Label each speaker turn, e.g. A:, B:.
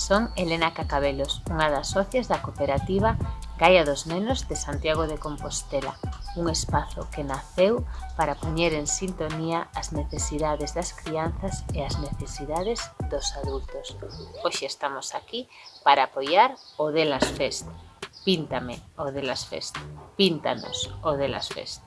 A: Son Elena Cacabelos, unha das socias da cooperativa Gaia dos Nenos de Santiago de Compostela, un espazo que naceu para poñer en sintonía as necesidades das crianzas e as necesidades dos adultos. Hoxe estamos aquí para apoiar o Delas Fest. Píntame o Delas Fest. Píntanos o Delas Fest.